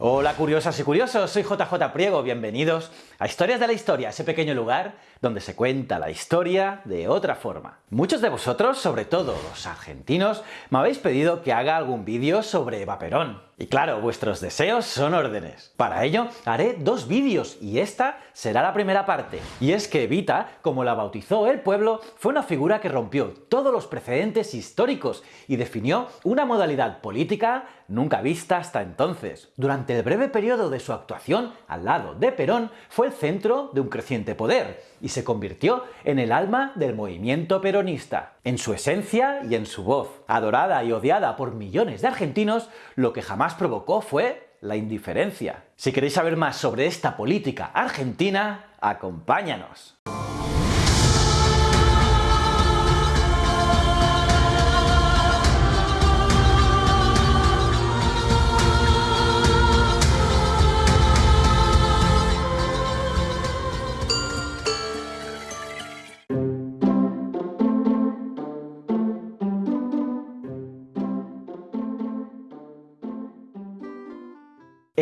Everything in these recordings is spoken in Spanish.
Hola curiosas y curiosos, soy JJ Priego, bienvenidos a Historias de la Historia, ese pequeño lugar donde se cuenta la historia de otra forma. Muchos de vosotros, sobre todo los argentinos, me habéis pedido que haga algún vídeo sobre Eva Perón. Y claro, vuestros deseos son órdenes. Para ello, haré dos vídeos y esta será la primera parte. Y es que Evita, como la bautizó el pueblo, fue una figura que rompió todos los precedentes históricos y definió una modalidad política nunca vista hasta entonces. Durante el breve periodo de su actuación al lado de Perón, fue el centro de un creciente poder y se convirtió en el alma del movimiento peronista. En su esencia y en su voz, adorada y odiada por millones de argentinos, lo que jamás provocó fue la indiferencia. Si queréis saber más sobre esta política argentina, acompáñanos.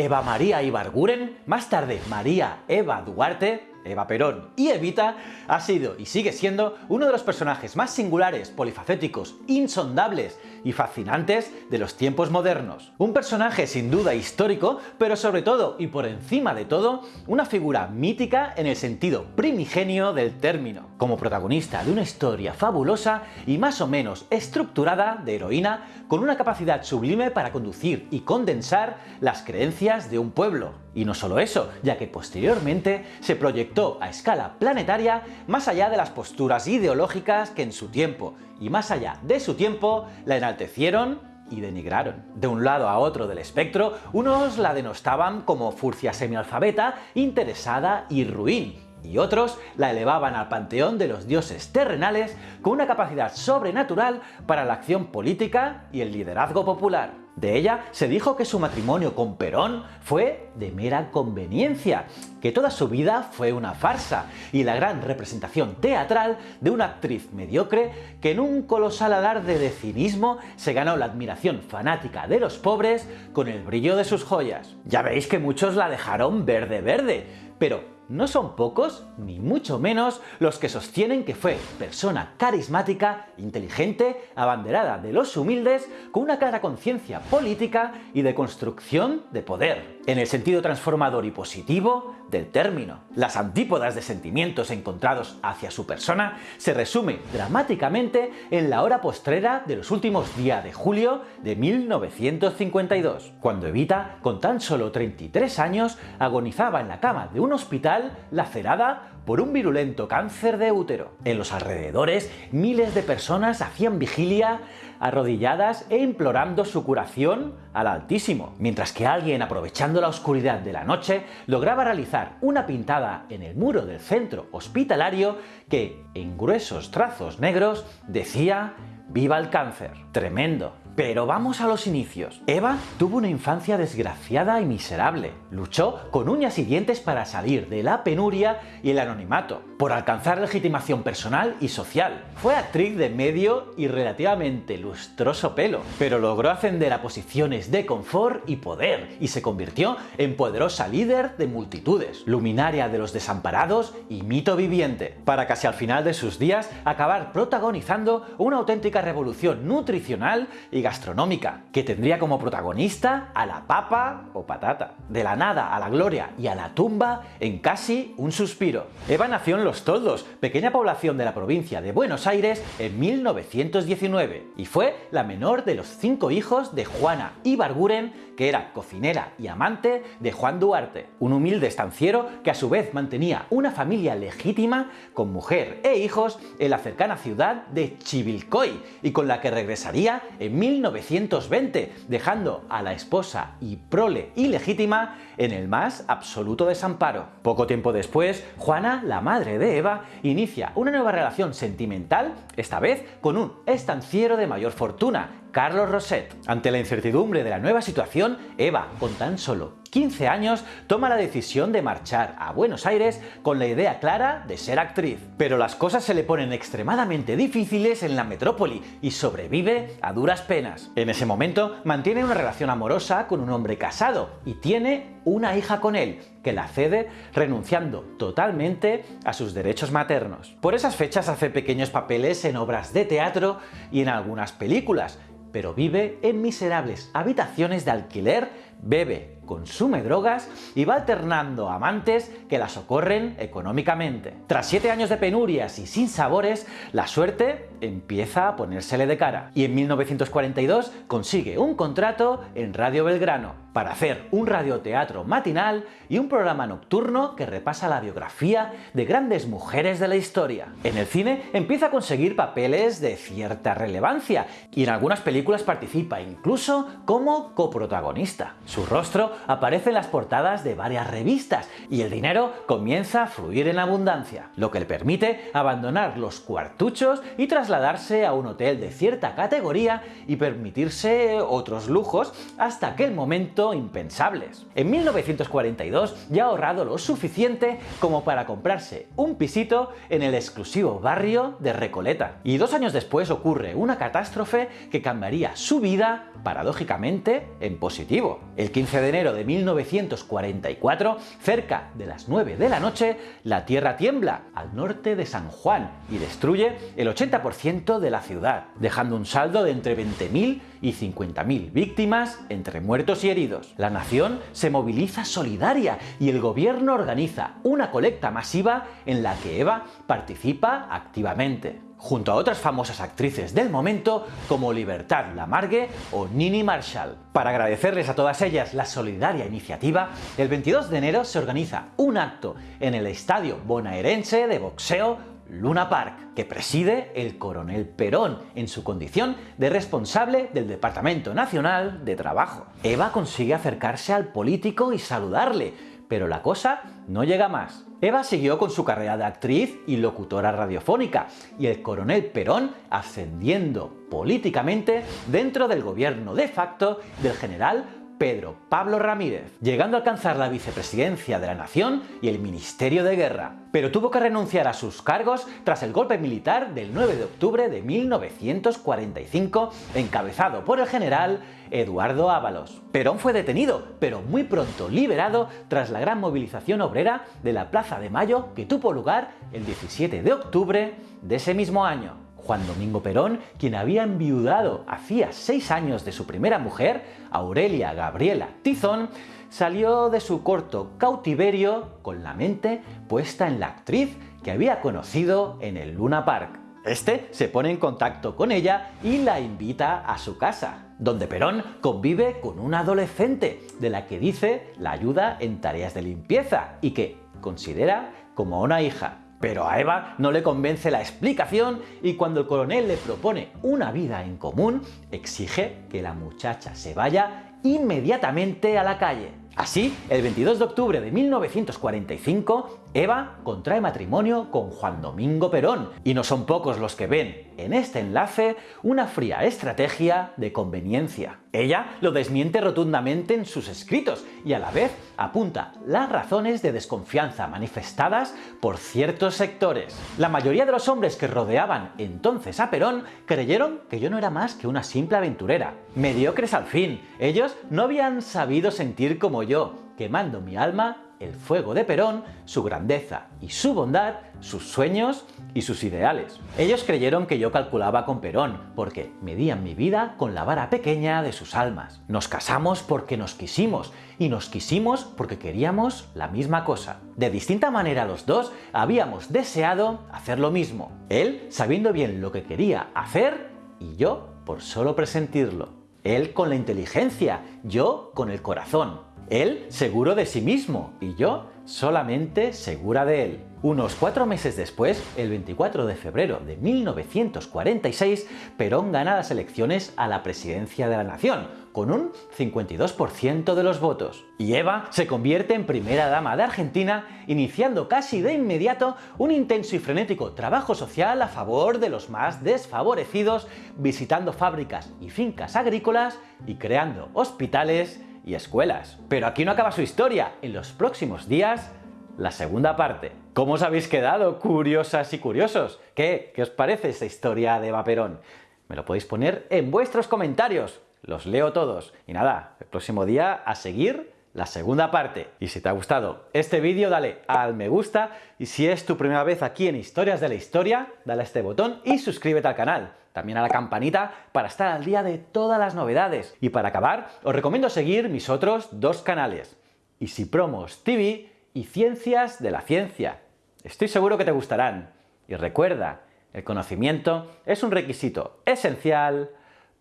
Eva María Ibarguren, más tarde María Eva Duarte, Eva Perón y Evita, ha sido y sigue siendo uno de los personajes más singulares, polifacéticos, insondables y fascinantes de los tiempos modernos. Un personaje sin duda histórico, pero sobre todo y por encima de todo, una figura mítica en el sentido primigenio del término, como protagonista de una historia fabulosa y más o menos estructurada de heroína con una capacidad sublime para conducir y condensar las creencias de un pueblo. Y no solo eso, ya que posteriormente se proyectó a escala planetaria más allá de las posturas ideológicas que en su tiempo, y más allá de su tiempo, la enaltecieron y denigraron. De un lado a otro del espectro, unos la denostaban como furcia semialfabeta, interesada y ruin, y otros la elevaban al panteón de los dioses terrenales con una capacidad sobrenatural para la acción política y el liderazgo popular. De ella se dijo que su matrimonio con Perón fue de mera conveniencia, que toda su vida fue una farsa y la gran representación teatral de una actriz mediocre que en un colosal alarde de cinismo se ganó la admiración fanática de los pobres con el brillo de sus joyas. Ya veis que muchos la dejaron verde verde, pero no son pocos, ni mucho menos, los que sostienen que fue persona carismática, inteligente, abanderada de los humildes, con una clara conciencia política y de construcción de poder, en el sentido transformador y positivo del término. Las antípodas de sentimientos encontrados hacia su persona se resumen dramáticamente en la hora postrera de los últimos días de julio de 1952, cuando Evita, con tan solo 33 años, agonizaba en la cama de un hospital lacerada por un virulento cáncer de útero. En los alrededores, miles de personas hacían vigilia arrodilladas e implorando su curación al Altísimo, mientras que alguien, aprovechando la oscuridad de la noche, lograba realizar una pintada en el muro del centro hospitalario que, en gruesos trazos negros, decía ¡Viva el cáncer! Tremendo. Pero vamos a los inicios. Eva tuvo una infancia desgraciada y miserable. Luchó con uñas y dientes para salir de la penuria y el anonimato, por alcanzar legitimación personal y social. Fue actriz de medio y relativamente lustroso pelo, pero logró ascender a posiciones de confort y poder y se convirtió en poderosa líder de multitudes, luminaria de los desamparados y mito viviente, para casi al final de sus días acabar protagonizando una auténtica revolución nutricional y gastronómica, que tendría como protagonista a la papa o patata. De la nada a la gloria y a la tumba en casi un suspiro. Eva nació en Los Toldos, pequeña población de la provincia de Buenos Aires, en 1919, y fue la menor de los cinco hijos de Juana Ibarguren, que era cocinera y amante de Juan Duarte, un humilde estanciero que a su vez mantenía una familia legítima con mujer e hijos en la cercana ciudad de Chivilcoy y con la que regresaría en 1920, dejando a la esposa y prole ilegítima en el más absoluto desamparo. Poco tiempo después, Juana, la madre de Eva, inicia una nueva relación sentimental, esta vez con un estanciero de mayor fortuna, Carlos Roset. Ante la incertidumbre de la nueva situación, Eva, con tan solo 15 años, toma la decisión de marchar a Buenos Aires con la idea clara de ser actriz. Pero las cosas se le ponen extremadamente difíciles en la metrópoli y sobrevive a duras penas. En ese momento mantiene una relación amorosa con un hombre casado y tiene una hija con él, que la cede renunciando totalmente a sus derechos maternos. Por esas fechas hace pequeños papeles en obras de teatro y en algunas películas, pero vive en miserables habitaciones de alquiler, bebe consume drogas y va alternando amantes que la socorren económicamente. Tras siete años de penurias y sin sabores, la suerte empieza a ponérsele de cara y en 1942 consigue un contrato en Radio Belgrano para hacer un radioteatro matinal y un programa nocturno que repasa la biografía de grandes mujeres de la historia. En el cine empieza a conseguir papeles de cierta relevancia y en algunas películas participa incluso como coprotagonista. Su rostro aparece en las portadas de varias revistas y el dinero comienza a fluir en abundancia, lo que le permite abandonar los cuartuchos y trasladarse a un hotel de cierta categoría y permitirse otros lujos hasta aquel momento impensables. En 1942 ya ha ahorrado lo suficiente como para comprarse un pisito en el exclusivo barrio de Recoleta. Y dos años después ocurre una catástrofe que cambiaría su vida, paradójicamente, en positivo. El 15 de enero de 1944, cerca de las 9 de la noche, la tierra tiembla al norte de San Juan y destruye el 80% de la ciudad, dejando un saldo de entre 20.000 y 50.000 víctimas entre muertos y heridos. La nación se moviliza solidaria y el gobierno organiza una colecta masiva en la que Eva participa activamente junto a otras famosas actrices del momento como Libertad Lamargue o Nini Marshall. Para agradecerles a todas ellas la solidaria iniciativa, el 22 de enero se organiza un acto en el estadio bonaerense de boxeo Luna Park, que preside el coronel Perón en su condición de responsable del Departamento Nacional de Trabajo. Eva consigue acercarse al político y saludarle, pero la cosa no llega más. Eva siguió con su carrera de actriz y locutora radiofónica, y el coronel Perón ascendiendo políticamente dentro del gobierno de facto del general Pedro Pablo Ramírez, llegando a alcanzar la vicepresidencia de la Nación y el Ministerio de Guerra. Pero tuvo que renunciar a sus cargos tras el golpe militar del 9 de octubre de 1945, encabezado por el general Eduardo Ábalos. Perón fue detenido, pero muy pronto liberado tras la gran movilización obrera de la Plaza de Mayo que tuvo lugar el 17 de octubre de ese mismo año. Juan Domingo Perón, quien había enviudado hacía seis años de su primera mujer, Aurelia Gabriela Tizón, salió de su corto cautiverio con la mente puesta en la actriz que había conocido en el Luna Park. Este se pone en contacto con ella y la invita a su casa, donde Perón convive con una adolescente, de la que dice la ayuda en tareas de limpieza y que considera como una hija. Pero a Eva no le convence la explicación y cuando el coronel le propone una vida en común, exige que la muchacha se vaya inmediatamente a la calle. Así, el 22 de octubre de 1945, Eva contrae matrimonio con Juan Domingo Perón, y no son pocos los que ven en este enlace una fría estrategia de conveniencia. Ella lo desmiente rotundamente en sus escritos y a la vez apunta las razones de desconfianza manifestadas por ciertos sectores. La mayoría de los hombres que rodeaban entonces a Perón creyeron que yo no era más que una simple aventurera. Mediocres al fin, ellos no habían sabido sentir como yo, quemando mi alma el fuego de Perón, su grandeza y su bondad, sus sueños y sus ideales. Ellos creyeron que yo calculaba con Perón, porque medían mi vida con la vara pequeña de sus almas. Nos casamos porque nos quisimos, y nos quisimos porque queríamos la misma cosa. De distinta manera los dos habíamos deseado hacer lo mismo. Él sabiendo bien lo que quería hacer, y yo por solo presentirlo. Él con la inteligencia, yo con el corazón. Él seguro de sí mismo y yo solamente segura de él. Unos cuatro meses después, el 24 de febrero de 1946, Perón gana las elecciones a la presidencia de la nación, con un 52% de los votos. Y Eva se convierte en primera dama de Argentina, iniciando casi de inmediato un intenso y frenético trabajo social a favor de los más desfavorecidos, visitando fábricas y fincas agrícolas y creando hospitales y escuelas. Pero aquí no acaba su historia. En los próximos días, la segunda parte. ¿Cómo os habéis quedado, curiosas y curiosos? ¿Qué? ¿Qué os parece esta historia de Eva Perón? Me lo podéis poner en vuestros comentarios. Los leo todos. Y nada, el próximo día a seguir la segunda parte. Y si te ha gustado este vídeo, dale al me gusta y si es tu primera vez aquí en Historias de la Historia, dale a este botón y suscríbete al canal. También a la campanita para estar al día de todas las novedades. Y para acabar, os recomiendo seguir mis otros dos canales, Easy Promos TV y Ciencias de la Ciencia. Estoy seguro que te gustarán. Y recuerda, el conocimiento es un requisito esencial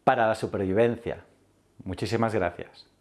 para la supervivencia. Muchísimas gracias.